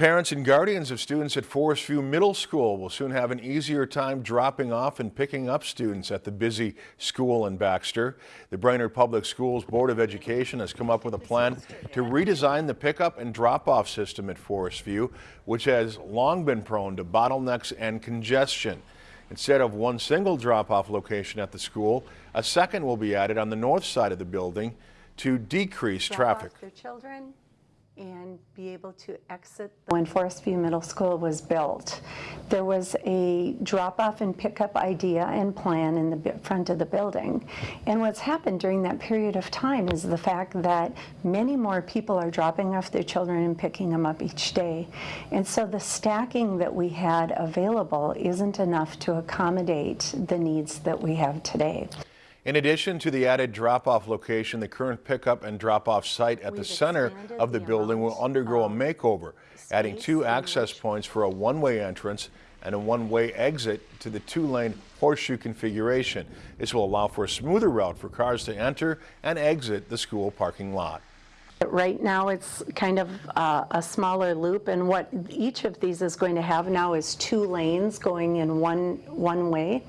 Parents and guardians of students at Forest View Middle School will soon have an easier time dropping off and picking up students at the busy school in Baxter. The Brainerd Public Schools Board of Education has come up with a plan to redesign the pickup and drop-off system at Forest View, which has long been prone to bottlenecks and congestion. Instead of one single drop-off location at the school, a second will be added on the north side of the building to decrease traffic. And be able to exit. When Forest View Middle School was built, there was a drop-off and pickup idea and plan in the front of the building. And what's happened during that period of time is the fact that many more people are dropping off their children and picking them up each day. And so the stacking that we had available isn't enough to accommodate the needs that we have today. In addition to the added drop-off location, the current pickup and drop-off site at the We've center of the the building will undergo a makeover, adding two access points for a one-way entrance and a one-way exit to the two-lane horseshoe configuration. This will allow for a smoother route for cars to enter and exit the school parking lot. Right now, it's kind of uh, a smaller loop, and what each of these is going to have now is two lanes going in one, one way.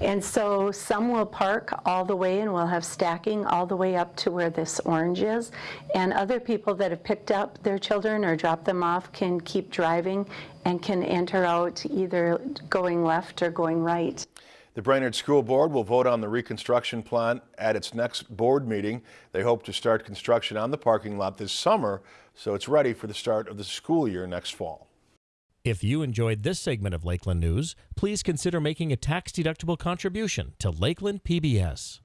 And so some will park all the way and we'll have stacking all the way up to where this orange is. And other people that have picked up their children or dropped them off can keep driving and can enter out either going left or going right. The Brainerd School Board will vote on the reconstruction plan at its next board meeting. They hope to start construction on the parking lot this summer, so it's ready for the start of the school year next fall. If you enjoyed this segment of Lakeland News, please consider making a tax-deductible contribution to Lakeland PBS.